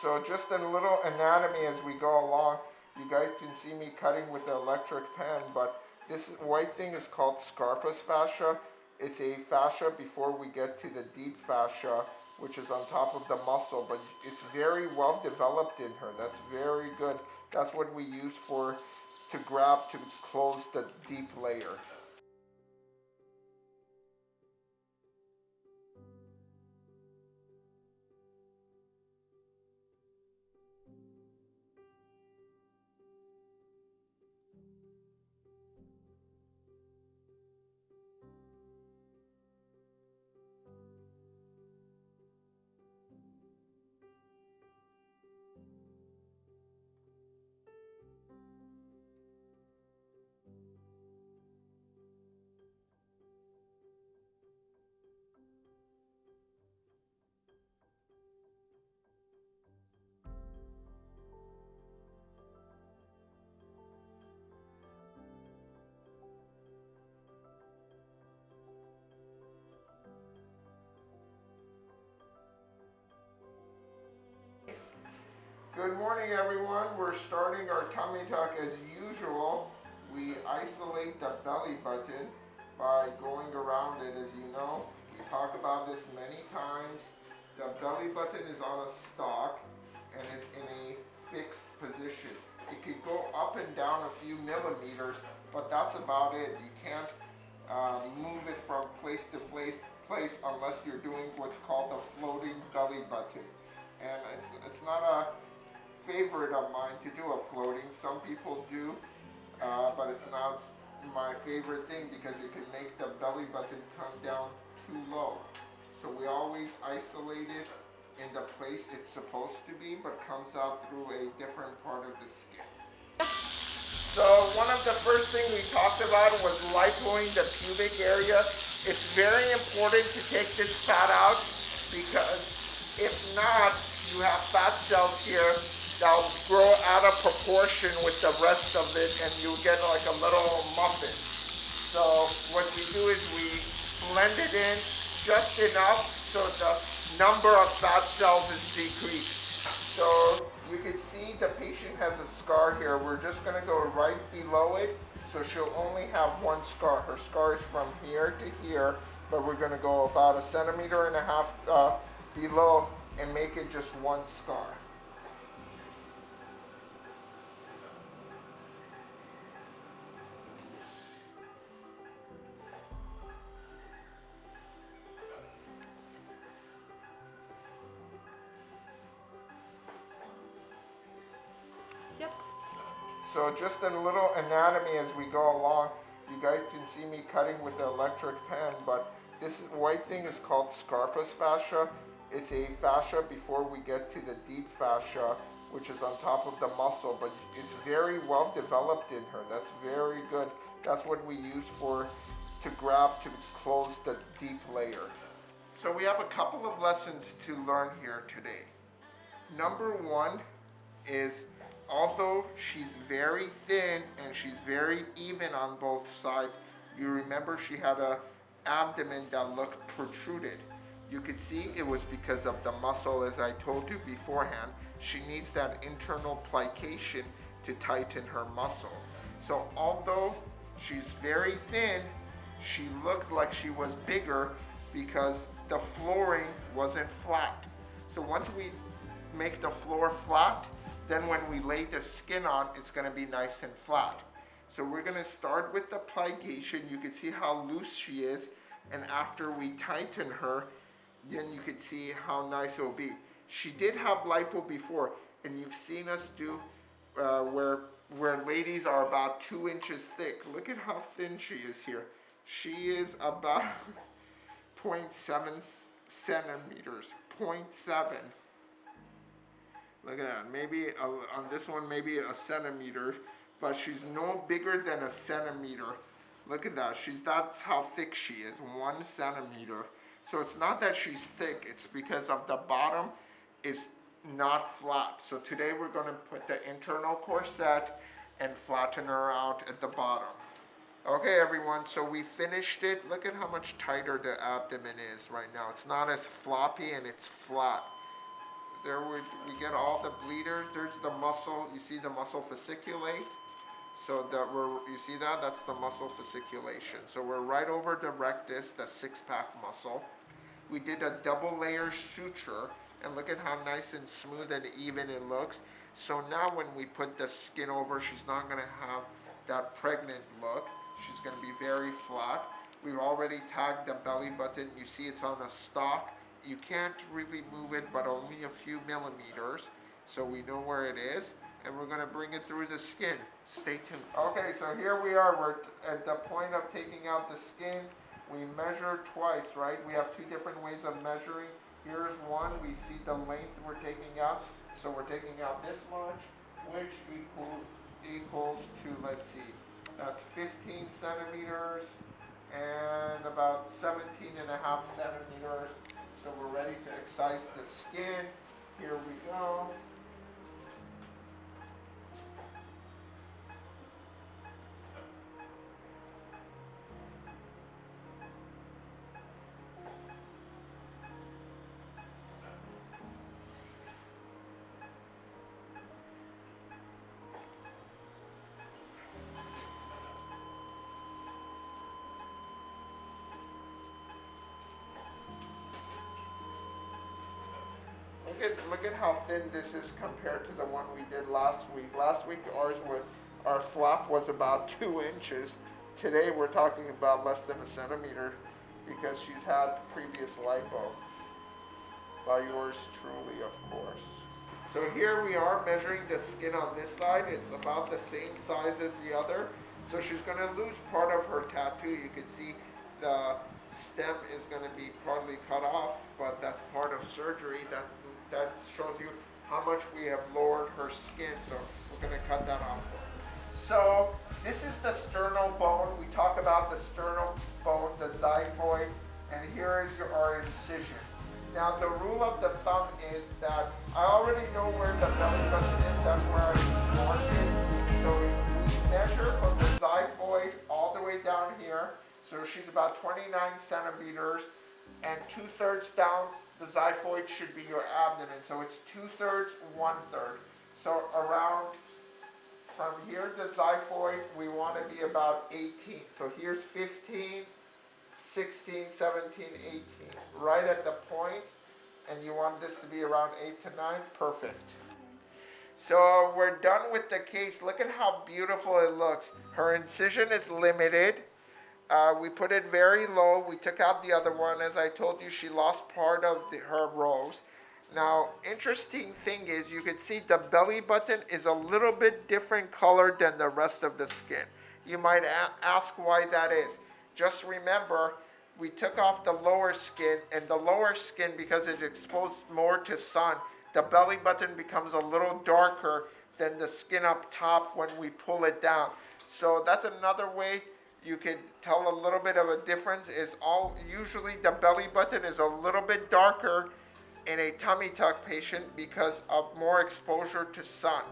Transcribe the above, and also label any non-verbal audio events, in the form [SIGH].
So just a little anatomy as we go along. You guys can see me cutting with the electric pen, but this white thing is called Scarpa's fascia. It's a fascia before we get to the deep fascia, which is on top of the muscle, but it's very well developed in her. That's very good. That's what we use for to grab to close the deep layer. Good morning everyone. We're starting our tummy tuck as usual. We isolate the belly button by going around it as you know. We talk about this many times. The belly button is on a stalk and is in a fixed position. It could go up and down a few millimeters, but that's about it. You can't uh, move it from place to place, place unless you're doing what's called the floating belly button. And it's, it's not a favorite of mine to do a floating. Some people do, uh, but it's not my favorite thing because it can make the belly button come down too low. So we always isolate it in the place it's supposed to be, but comes out through a different part of the skin. So one of the first things we talked about was lipoing the pubic area. It's very important to take this fat out because if not, you have fat cells here that'll grow out of proportion with the rest of it and you'll get like a little muffin. So what we do is we blend it in just enough so the number of fat cells is decreased. So you can see the patient has a scar here. We're just gonna go right below it. So she'll only have one scar. Her scar is from here to here, but we're gonna go about a centimeter and a half uh, below and make it just one scar. So just a little anatomy as we go along. You guys can see me cutting with the electric pen, but this white thing is called Scarpa's fascia. It's a fascia before we get to the deep fascia, which is on top of the muscle, but it's very well developed in her. That's very good. That's what we use for to grab to close the deep layer. So we have a couple of lessons to learn here today. Number one is although she's very thin and she's very even on both sides, you remember she had a abdomen that looked protruded. You could see it was because of the muscle as I told you beforehand. She needs that internal plication to tighten her muscle. So although she's very thin, she looked like she was bigger because the flooring wasn't flat. So once we make the floor flat, then when we lay the skin on, it's gonna be nice and flat. So we're gonna start with the plication. You can see how loose she is. And after we tighten her, then you can see how nice it'll be. She did have lipo before, and you've seen us do uh, where, where ladies are about two inches thick. Look at how thin she is here. She is about [LAUGHS] 0.7 centimeters, 0.7. Look at that, maybe a, on this one, maybe a centimeter, but she's no bigger than a centimeter. Look at that, she's, that's how thick she is, one centimeter. So it's not that she's thick, it's because of the bottom is not flat. So today we're gonna put the internal corset and flatten her out at the bottom. Okay everyone, so we finished it. Look at how much tighter the abdomen is right now. It's not as floppy and it's flat. There we, we get all the bleeders. There's the muscle. You see the muscle fasciculate. So that we're, you see that? That's the muscle fasciculation. So we're right over the rectus, the six-pack muscle. We did a double layer suture, and look at how nice and smooth and even it looks. So now when we put the skin over, she's not gonna have that pregnant look. She's gonna be very flat. We've already tagged the belly button. You see it's on a stalk. You can't really move it, but only a few millimeters. So we know where it is, and we're gonna bring it through the skin. Stay tuned. Okay, so here we are. We're at the point of taking out the skin. We measure twice, right? We have two different ways of measuring. Here's one. We see the length we're taking out. So we're taking out this much, which equal, equals to, let's see, that's 15 centimeters and about 17 and a half centimeters. So we're ready to excise the skin. Here we go. Look at look at how thin this is compared to the one we did last week. Last week ours was our flap was about [LAUGHS] two inches. Today we're talking about less than a centimeter because she's had previous lipo. By yours truly, of course. So here we are measuring the skin on this side. It's about the same size as the other. So she's gonna lose part of her tattoo. You can see the stem is gonna be partly cut off, but that's part of surgery. That that shows you how much we have lowered her skin. So we're gonna cut that off. So this is the sternal bone. We talk about the sternal bone, the xiphoid, and here is your, our incision. Now the rule of the thumb is that I already know where the belly button is. That's where I marked it. So we measure from the xiphoid all the way down here. So she's about 29 centimeters and two thirds down the xiphoid should be your abdomen. So it's two thirds, one third. So around from here to xiphoid, we want to be about 18. So here's 15, 16, 17, 18. Right at the point, and you want this to be around 8 to 9, perfect. So we're done with the case. Look at how beautiful it looks. Her incision is limited. Uh, we put it very low. We took out the other one. As I told you, she lost part of the, her rose. Now, interesting thing is you can see the belly button is a little bit different color than the rest of the skin. You might ask why that is. Just remember, we took off the lower skin, and the lower skin, because it's exposed more to sun, the belly button becomes a little darker than the skin up top when we pull it down. So that's another way you could tell a little bit of a difference is all usually the belly button is a little bit darker in a tummy tuck patient because of more exposure to sun.